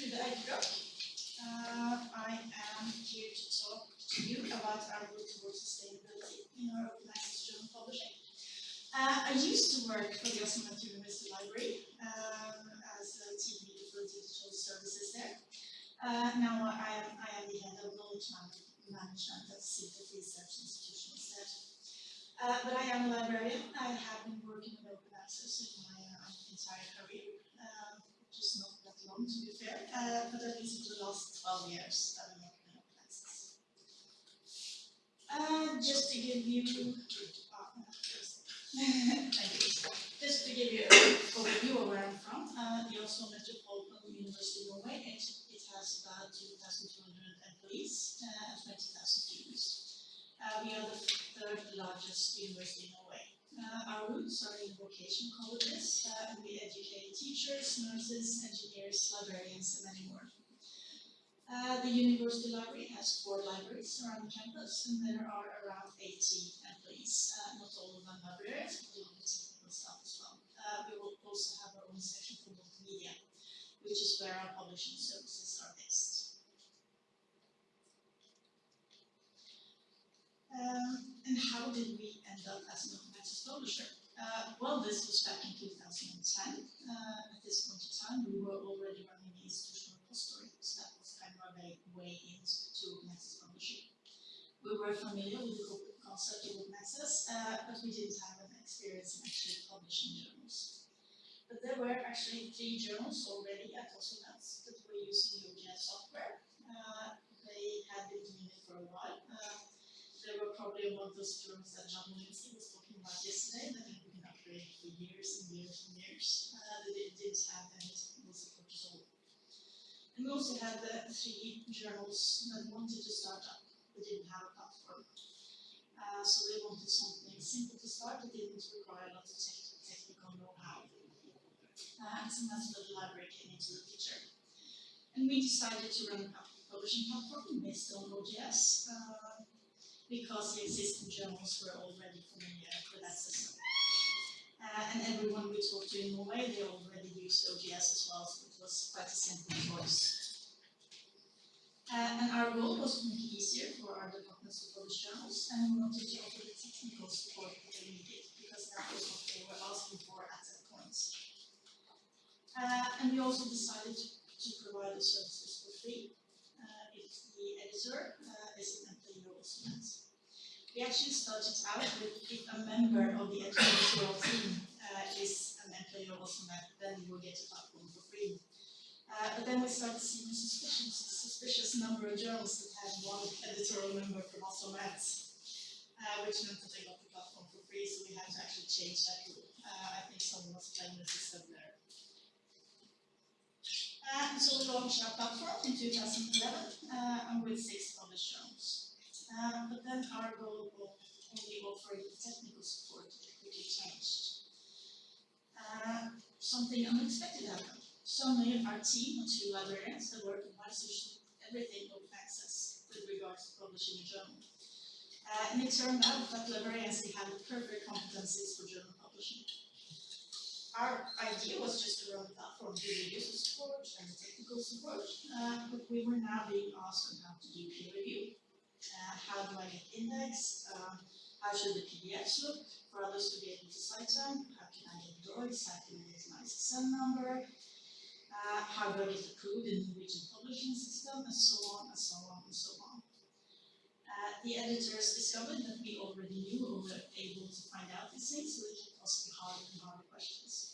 to the Uh, I am here to talk to you about our work towards sustainability in our open access journal publishing. Uh, I used to work for the Met University Library um, as a team leader for digital services there. Uh, now I am, I am the head of knowledge man- management at Civil Research Institution instead. Uh, but I am a librarian. I have been working with open access in my uh, entire career, um, not that long to be fair, uh, but at least for the last 12 years I've been working in access. Uh, just to give you, just- to give you an overview of where I'm from, uh, the Oslo Metropolitan University of Norway, it, it has about 2,200 employees uh, and 20,000 students. Uh, we are the third largest university in Norway. Uh, our in vocation colleges, uh, and we educate teachers, nurses, engineers, librarians, and many more. Uh, the university library has four libraries around the campus, and there are around 80 employees. Uh, not all of them librarians, but a lot of technical staff as well. Uh, we will also have our own section for multimedia, which is where our publishing services are based. Um, how did we end up as an open access publisher? Uh, well, this was back in 2010. Uh, at this point in time, we were already running the institutional repository, so that was kind of a way, into open access publishing. We were familiar with the co- concept of open access, uh, but we didn't have an experience in actually publishing journals. But there were actually three journals already at Oslo-Nets that were using the OJS software. Uh, they had been doing it for a while. They were probably one of those journals that John Willinsky was talking about yesterday that had been upgraded for years and years and years. Uh, they did- didn't have technical support at all. And we also had the three journals that wanted to start up, but didn't have a platform. Uh, so they wanted something simple to start, that didn't require a lot of tech- technical know-how. Uh, and so that's where the library came into the picture. And we decided to run a publishing platform based on OJS, uh, because the existing journals were already familiar with that system. Uh, and everyone we talked to in Norway, they already used OJS as well, so it was quite a simple choice. Uh, and our goal was to make it easier for our departments to publish journals, and we wanted to offer the technical support that they needed, because that was what they were asking for at that point. Uh, and we also decided to, provide the services for free, uh, if the editor, uh, is an We actually started out with if a member of the editorial team, uh, is an employee of Oslo then you will get a platform for free. Uh, but then we started seeing a suspicious, suspicious number of journals that had one editorial member from Oslo uh, which meant that they got the platform for free, so we had to actually change that rule. Uh, I think someone was playing the system there. Uh, so we launched our platform in 2011, uh, and with six published journals. Uh, but then our goal will only offering technical support quickly changed. Uh, something unexpected happened. Suddenly, our team two librarians that work in Microsoft everything open access with regards to publishing a journal. Uh, and it turned out that librarians had the perfect competencies for journal publishing. Our idea was just to run the platform, do the user support and technical support, uh, but we were now being asked on how to do peer review. Uh, how do I get indexed? Um, how should the PDFs look for others to be able to cite them? How can I get DOIs? How can I get an ISSN number? Uh, how do I get approved in the Norwegian publishing system? And so on and so on and so on. Uh, the editors discovered that we already knew or were able to find out these things, so they kept asking harder and harder questions.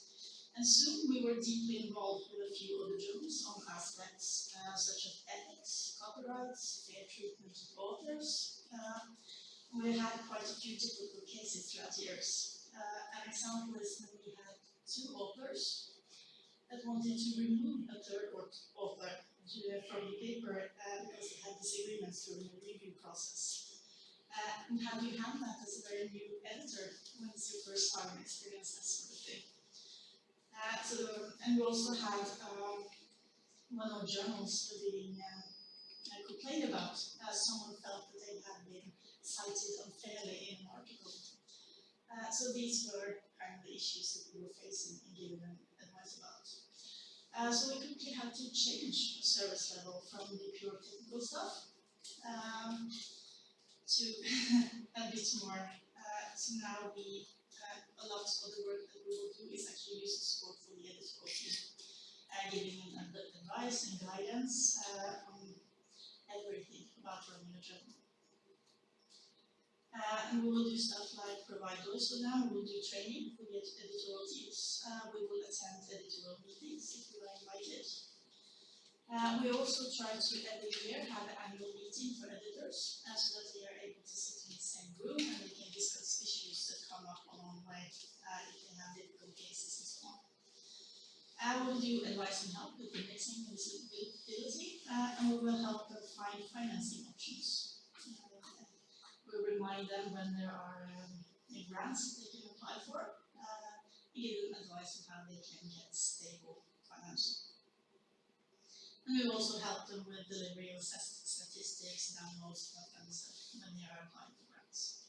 And soon we were deeply involved with a few other journals on aspects uh, such as ethics, copyrights, fair treatment of authors. Uh, we had quite a few typical cases throughout the years. Uh, an example is when we had two authors that wanted to remove a third author to, from the paper uh, because they had disagreements during the review process. Uh, and how do you handle that as a very new editor when it's your first time experience that sort of thing? Uh, and we also had um, one of the journals being um, uh, complained about. Uh, someone felt that they had been cited unfairly in an article. Uh, so these were kind of the issues that we were facing and giving advice about. Uh, so we quickly had to change the service level from the pure technical stuff um, to a bit more. Uh, so now we, a lot of the work that we will do is actually use support for the team, uh, giving them advice and guidance uh, on everything about running journal. Uh, and we will do stuff like provide DOIs for them, we will do training for the ed- editorial teams, uh, we will attend editorial meetings if we are invited. Uh, we also try to every year have an annual meeting for editors, uh, so that they are able to sit in the same room and they can discuss that come up along the way, uh, if they have difficult cases so on. Uh, will do advice and help with indexing and visibility, uh, and we will help them find financing options. Uh, we remind them when there are um, grants they can apply for, uh, give them advice on how they can get stable financing. And we also help them with delivery of stat- statistics, downloads, that kind of stuff when they are applying for grants.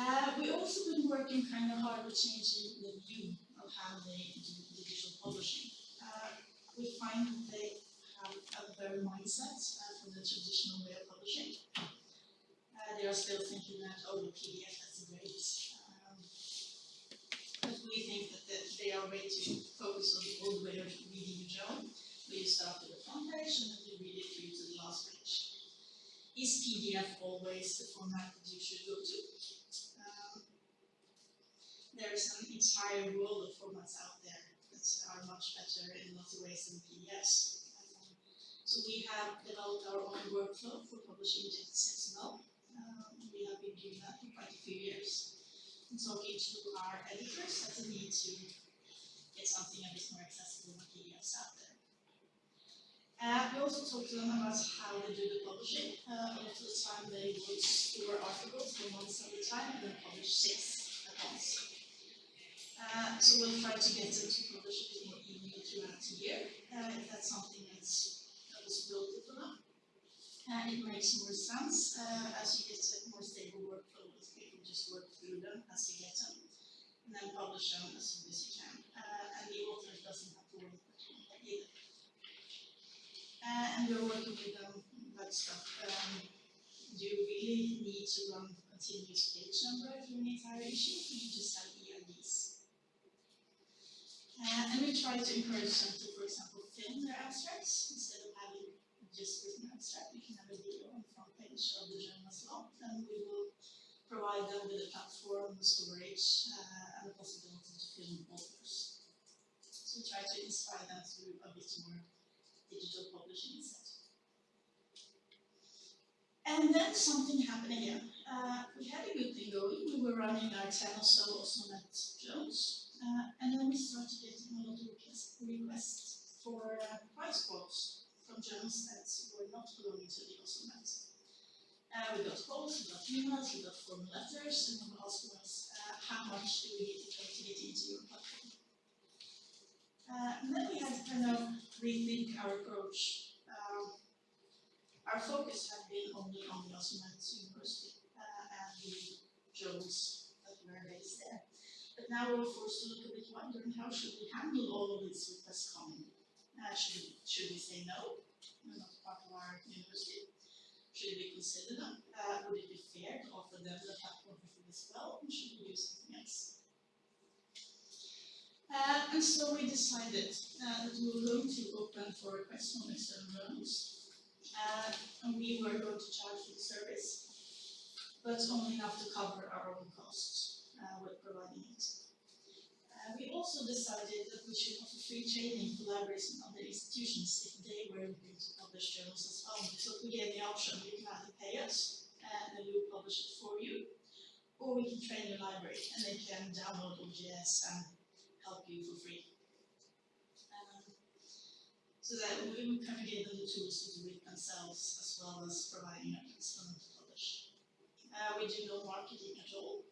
Uh, we also been working kind of hard with changing the view of how they do digital publishing. Uh, we find that they have a very mindset uh, from the traditional way of publishing. Uh, they are still thinking that, oh, the PDF, that's great. Um, but we think that the- they are way to focus on the old way of reading a journal, where you start with the front page and then you read it through to the last page. Is PDF always the format that you should go to? There is an entire world of formats out there that are much better in lots of ways than PDFs. So we have developed our own workflow for publishing text XML. Um, we have been doing that for quite a few years. And talking to our editors that need to get something a bit more accessible than PDFs out there. Uh, we also talk to them about how they do the publishing. Uh, lot of the time they would store articles for months at a time and then publish six at once. Uh, so we'll try to get them to publish bit more evenly throughout the year, uh, if that's something that's a possibility for them. Uh, it makes more sense, uh, as you get a more stable workflow, as people just work through them as you get them, and then publish them as soon as you can, uh, and the author doesn't have to worry about it either. Uh, and we're working with them about stuff, um, do you really need to run continuous page number through an entire issue, you just have? Uh, and we try to encourage them to, for example, film their abstracts instead of having just written abstract. We can have a video on the front page of the journal as well, and we will provide them with a platform, storage, uh, and the possibility to film authors. So we try to inspire them through a bit more digital publishing instead. And then something happened again. Uh, we had a good thing going. We were running our 10 or so OsloMet Jones, uh, and then we started getting a lot of requests, for uh, price quotes from journals that were not belonging to the OsloMet. Uh, we got calls, we got emails, we got formal letters, and were asking us uh, how much do we need to get into your platform. Uh, and then we had to kind of rethink our approach. Um, our focus had been only on the OsloMet University uh, and the journals that were based there. But now we're forced to look a bit wider and how should we handle all of these requests coming? Uh, should, we, should we say no? We're not part of our university. Should we consider them? Uh, would it be fair to offer them the platform for as well? Or should we do something else? Uh, and so we decided uh, that we were going to open for requests from external journals. Uh, and we were going to charge for the service, but only enough to cover our own costs uh, with providing it. Uh, we also decided that we should offer free training for libraries and other institutions if they were going to publish journals as well. So we gave the option, you can either pay us and then we will publish it for you, or we can train your library and they can download OJS and help you for free. Um, so that we we kind of gave them the tools to do it themselves as well as providing methods for them to publish. Uh, we do no marketing at all.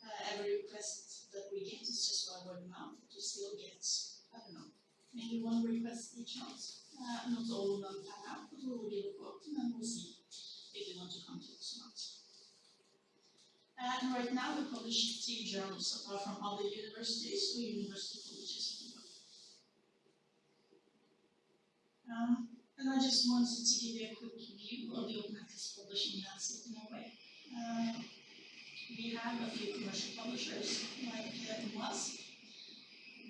Uh, every request we get is just by word of mouth. It just still gets, I don't know, maybe one request each month. Uh, not all of them pan out, but we will give a quote and then we'll see if they want to come to us or not. And right now we publish two journals apart from other universities or university colleges. Um, and I just wanted to give you a quick view of the open access publishing landscape in Norway. Uh, we have a few commercial publishers, like uh, UMAS.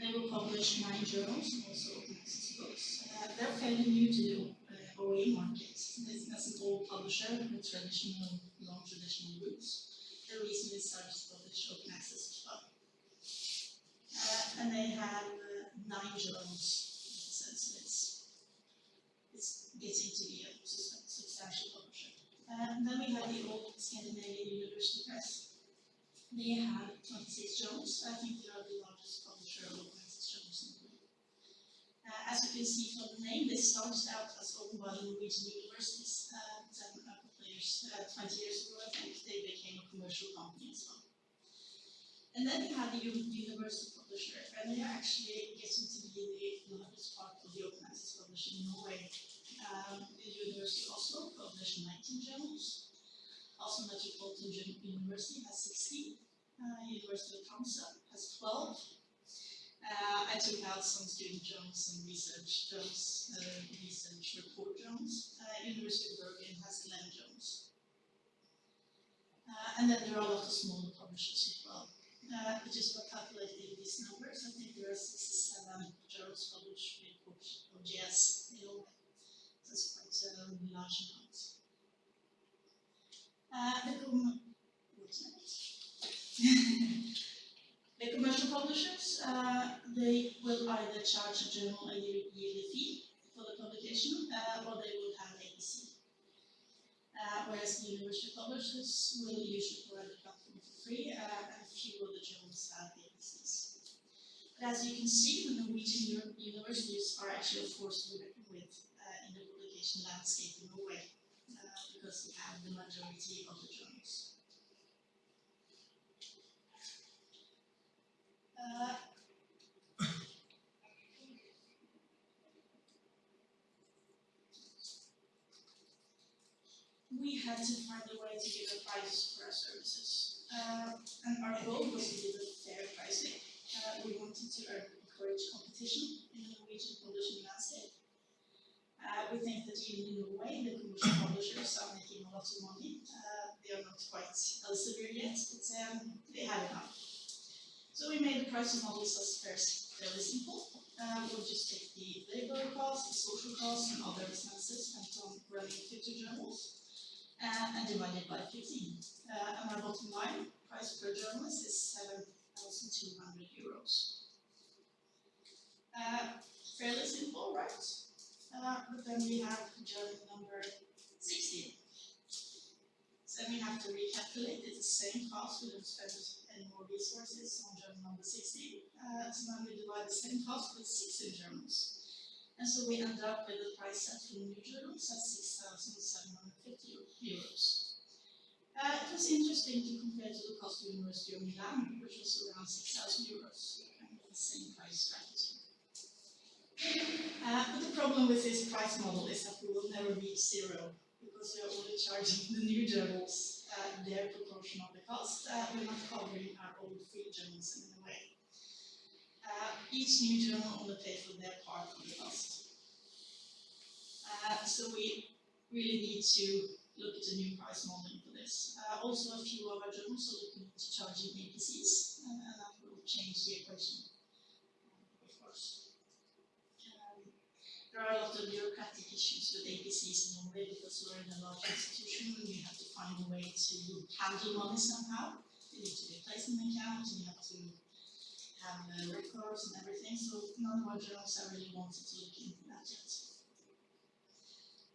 They will publish nine journals also open access books. Uh, they're fairly new to the uh, OA market. This is an old publisher with traditional, long traditional roots. They recently started to publish open access as well. Uh, and they have uh, nine journals, so it's, it's getting to be a substantial publisher. Uh, and then we have the old Scandinavian University Press. They have twenty-six journals, I think they are the largest publisher of open access journals in the world. Uh, as you can see from the name, they started out as owned by the Norwegian universities, uh, then a couple of years, uh, twenty years ago, I think, they became a commercial company as well. And then you have the uni- university publisher, and they are actually getting to be the largest part of the open access publishing in Norway. Um, the University of Oslo published nineteen journals. Oslo Metropolitan University has sixteen. Uh, University of Tromsø has twelve. Uh, I took out some student journals, some research journals, uh, research report journals. Uh, University of Bergen has eleven journals. Uh, and then there are a lot of smaller publishers as well. Uh, just by calculating these numbers, I think there are sixty-seven journals published with OJS in Norway. That's quite a large amount. Uh, the com- The commercial publishers, uh, they will either charge a journal a yearly fee for the publication, uh, or they will have APC. Uh, whereas the university publishers will usually provide the platform for free, and a few of the journals have APCs. But as you can see, the Norwegian universities are actually a force to with in the publication landscape in Norway, because we have the majority of the journals. Uh, we had to find a way to give a price for our services. Uh, and our goal was to give a fair pricing. Uh, we wanted to encourage competition in the Norwegian publishing landscape. We think that even in Norway, the commercial publishers are making a lot of money. Uh, they are not quite Elsevier yet, but um, they have enough. So we made the pricing models as fair- fairly simple. Uh, we'll just take the labor costs, the social costs, and other expenses spent on running 50 journals uh, and divided by 15. Uh, and our bottom line price per journalist is 7,200 euros. Uh, fairly simple, right? Uh, but then we have journal number 16. So we have to recalculate, the same cost, we don't spend any more resources on journal number 16. Uh, so then we divide the same cost with 16 journals. And so we end up with a price set for new journals at 6,750 euros. Uh, it was interesting to compare to the cost of University of Milan, which was around 6,000 euros, of the same price strategy. Uh, but the problem with this price model is that we will never reach zero because we are only charging the new journals uh, their proportion of the cost. Uh, we're not covering our old free journals in a way. Uh, each new journal only pays for their part of the cost. Uh, so we really need to look at a new price model for this. Uh, also, a few of our journals are looking into charging APCs, and that will change the equation, uh, of course. Um, there are a lot of bureaucratic issues with APCs in Norway because we're in a large institution and we have to find a way to handle money somehow. They need to be placed in an account and have to have uh, records and everything, so none of our journals are really wanted to look into that yet.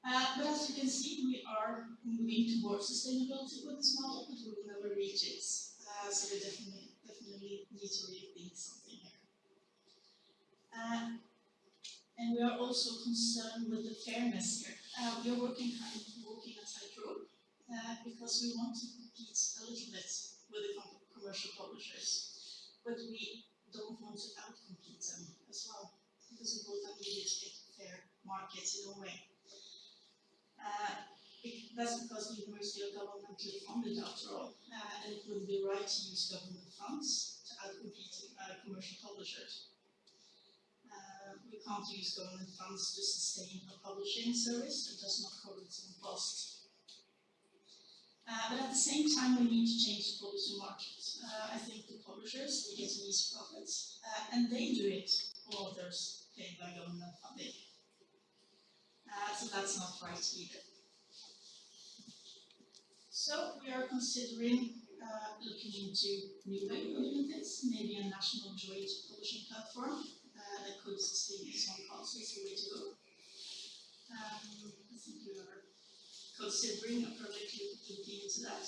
Uh, but as you can see, we are moving towards sustainability with this model, but we will never reach it. Uh, so we definitely, definitely need to rethink something here. Uh, and we are also concerned with the fairness here. Uh, we are working of walking a tightrope uh, because we want to compete a little bit with the com- commercial publishers, but we don't want to outcompete them as well because we both to get fair markets in a way. Uh, be- that's because the university are governmentally funded after all, uh, and it would be right to use government funds to outcompete uh, commercial publishers. We can't use government funds to sustain a publishing service that does not cover its own cost. Uh, but at the same time, we need to change the publishing market. Uh, I think the publishers, they get these profits, uh, and they do it for authors paid by government funding. Uh, so that's not right either. So we are considering uh, looking into new way of doing this, maybe a national joint publishing platform that could sustain own costs to go. Um, I think we are considering a project looking into that.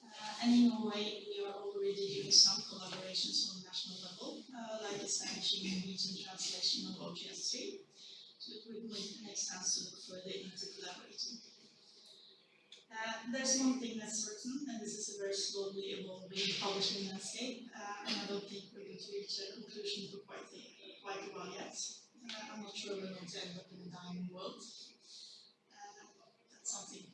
Uh, and in Norway, we are already doing some collaborations on national level, uh, like establishing a Norwegian translation of OJS three. So it would make sense to look further into collaborating. Uh, there's one thing that's certain, and this is a very slowly evolving publishing landscape, uh, and I don't think we're going to reach a conclusion for quite a, quite yet. Uh, I'm not sure we're going to end up in a dying world. Uh, that's something